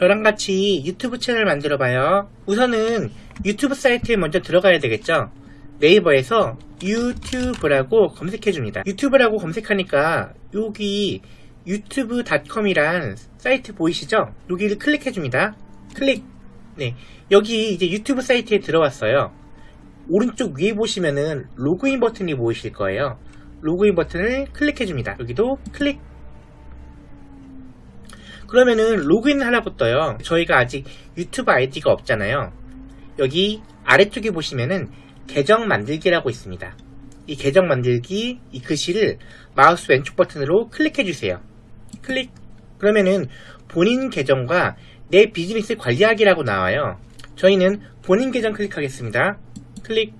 저랑 같이 유튜브 채널 만들어 봐요. 우선은 유튜브 사이트에 먼저 들어가야 되겠죠. 네이버에서 유튜브라고 검색해 줍니다. 유튜브라고 검색하니까 여기 유튜브닷컴이란 사이트 보이시죠? 여기를 클릭해 줍니다. 클릭. 네. 여기 이제 유튜브 사이트에 들어왔어요. 오른쪽 위에 보시면은 로그인 버튼이 보이실 거예요. 로그인 버튼을 클릭해 줍니다. 여기도 클릭. 그러면은 로그인 하라고 떠요. 저희가 아직 유튜브 아이디가 없잖아요. 여기 아래쪽에 보시면은 계정 만들기라고 있습니다. 이 계정 만들기 이 글씨를 마우스 왼쪽 버튼으로 클릭해 주세요. 클릭. 그러면은 본인 계정과 내 비즈니스 관리하기라고 나와요. 저희는 본인 계정 클릭하겠습니다. 클릭.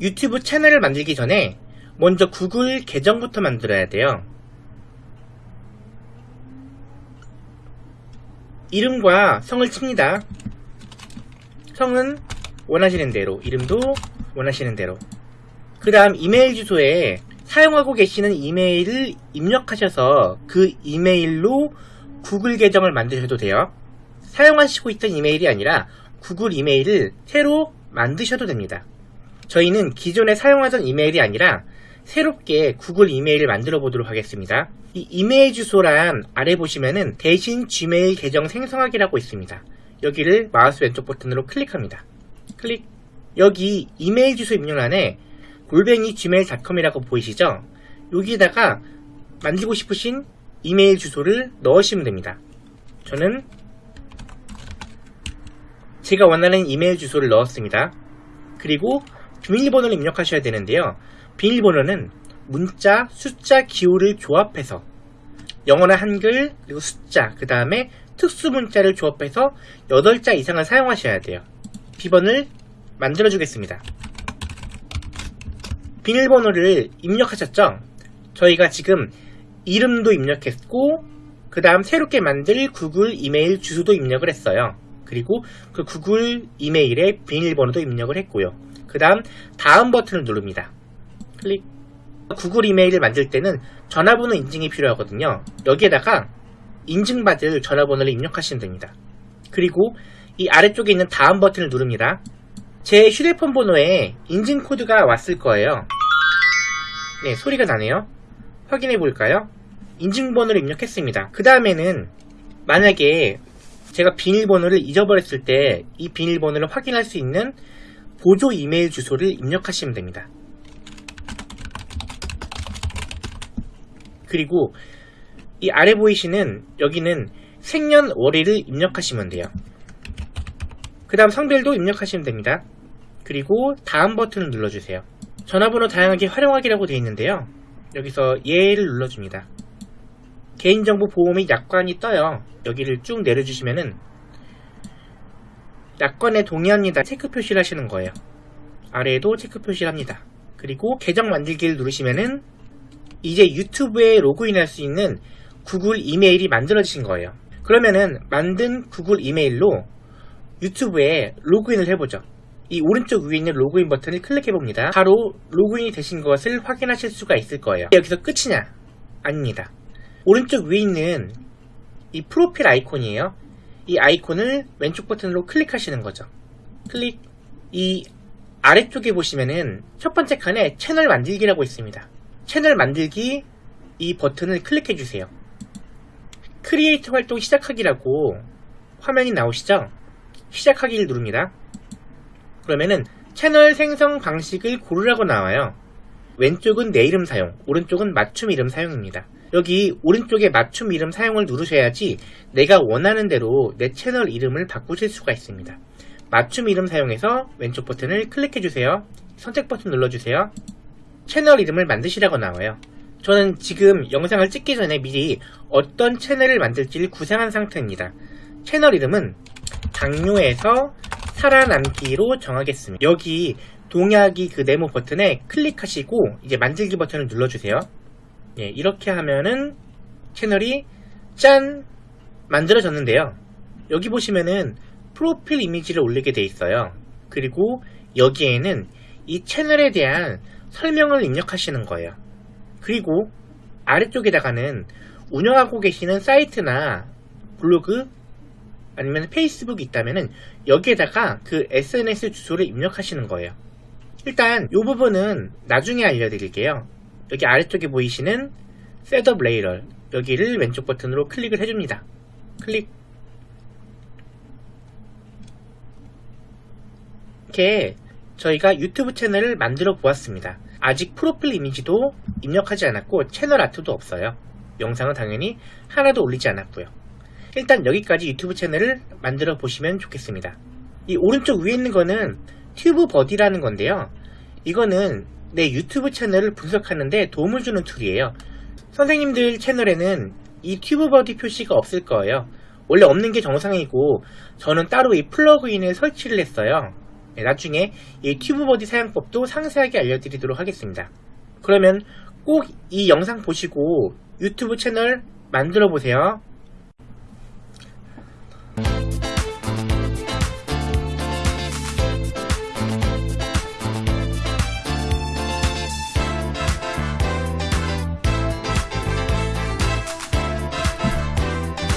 유튜브 채널을 만들기 전에 먼저 구글 계정부터 만들어야 돼요. 이름과 성을 칩니다. 성은 원하시는 대로, 이름도 원하시는 대로. 그 다음 이메일 주소에 사용하고 계시는 이메일을 입력하셔서 그 이메일로 구글 계정을 만드셔도 돼요. 사용하시고 있던 이메일이 아니라 구글 이메일을 새로 만드셔도 됩니다. 저희는 기존에 사용하던 이메일이 아니라 새롭게 구글 이메일을 만들어 보도록 하겠습니다. 이 이메일 주소란 아래 보시면은 대신 gmail 계정 생성하기라고 있습니다. 여기를 마우스 왼쪽 버튼으로 클릭합니다. 클릭. 여기 이메일 주소 입력란에 골뱅이 gmail.com이라고 보이시죠? 여기에다가 만들고 싶으신 이메일 주소를 넣으시면 됩니다. 저는 제가 원하는 이메일 주소를 넣었습니다. 그리고 비밀번호를 입력하셔야 되는데요. 비밀번호는 문자, 숫자, 기호를 조합해서 영어나 한글, 그리고 숫자, 그 다음에 특수 문자를 조합해서 8자 이상을 사용하셔야 돼요. 비번을 만들어 주겠습니다. 비밀번호를 입력하셨죠? 저희가 지금 이름도 입력했고 그 다음 새롭게 만들 구글 이메일 주소도 입력을 했어요. 그리고 그 구글 이메일에 비밀번호도 입력을 했고요. 그 다음 다음 버튼을 누릅니다. 클릭 구글 이메일을 만들 때는 전화번호 인증이 필요하거든요. 여기에다가 인증받을 전화번호를 입력하시면 됩니다. 그리고 이 아래쪽에 있는 다음 버튼을 누릅니다. 제 휴대폰 번호에 인증 코드가 왔을 거예요. 네, 소리가 나네요. 확인해 볼까요? 인증번호를 입력했습니다. 그 다음에는 만약에 제가 비밀번호를 잊어버렸을 때 이 비밀번호를 확인할 수 있는 보조 이메일 주소를 입력하시면 됩니다. 그리고 이 아래 보이시는 여기는 생년월일을 입력하시면 돼요. 그 다음 성별도 입력하시면 됩니다. 그리고 다음 버튼을 눌러주세요. 전화번호 다양하게 활용하기라고 되어 있는데요. 여기서 예를 눌러줍니다. 개인정보 보호 및 약관이 떠요. 여기를 쭉 내려주시면은 약관에 동의합니다. 체크 표시를 하시는 거예요. 아래에도 체크 표시를 합니다. 그리고 계정 만들기를 누르시면은 이제 유튜브에 로그인할 수 있는 구글 이메일이 만들어지신 거예요. 그러면은 만든 구글 이메일로 유튜브에 로그인을 해보죠. 이 오른쪽 위에 있는 로그인 버튼을 클릭해 봅니다. 바로 로그인이 되신 것을 확인하실 수가 있을 거예요. 여기서 끝이냐? 아닙니다. 오른쪽 위에 있는 이 프로필 아이콘이에요. 이 아이콘을 왼쪽 버튼으로 클릭하시는 거죠. 클릭. 이 아래쪽에 보시면은 첫 번째 칸에 채널 만들기라고 있습니다. 채널 만들기 이 버튼을 클릭해 주세요. 크리에이터 활동 시작하기라고 화면이 나오시죠? 시작하기를 누릅니다. 그러면은 채널 생성 방식을 고르라고 나와요. 왼쪽은 내 이름 사용, 오른쪽은 맞춤 이름 사용입니다. 여기 오른쪽에 맞춤 이름 사용을 누르셔야지 내가 원하는 대로 내 채널 이름을 바꾸실 수가 있습니다. 맞춤 이름 사용해서 왼쪽 버튼을 클릭해 주세요. 선택 버튼 눌러주세요. 채널 이름을 만드시라고 나와요. 저는 지금 영상을 찍기 전에 미리 어떤 채널을 만들지를 구상한 상태입니다. 채널 이름은 당뇨에서 살아남기로 정하겠습니다. 여기 동의하기 그 네모 버튼에 클릭하시고 이제 만들기 버튼을 눌러주세요. 예, 이렇게 하면은 채널이 짠 만들어졌는데요. 여기 보시면은 프로필 이미지를 올리게 돼 있어요. 그리고 여기에는 이 채널에 대한 설명을 입력하시는 거예요. 그리고 아래쪽에다가는 운영하고 계시는 사이트나 블로그 아니면 페이스북이 있다면은 여기에다가 그 SNS 주소를 입력하시는 거예요. 일단 이 부분은 나중에 알려드릴게요. 여기 아래쪽에 보이시는 set up later 여기를 왼쪽 버튼으로 클릭을 해줍니다. 클릭 이렇게 저희가 유튜브 채널을 만들어 보았습니다. 아직 프로필 이미지도 입력하지 않았고 채널 아트도 없어요. 영상은 당연히 하나도 올리지 않았고요. 일단 여기까지 유튜브 채널을 만들어 보시면 좋겠습니다. 이 오른쪽 위에 있는 거는 TubeBuddy라는 건데요. 이거는 내 유튜브 채널을 분석하는데 도움을 주는 툴이에요. 선생님들 채널에는 이 TubeBuddy 표시가 없을 거예요. 원래 없는 게 정상이고 저는 따로 이 플러그인을 설치를 했어요. 네, 나중에 이 튜브 버디 사용법도 상세하게 알려드리도록 하겠습니다. 그러면 꼭 이 영상 보시고 유튜브 채널 만들어 보세요.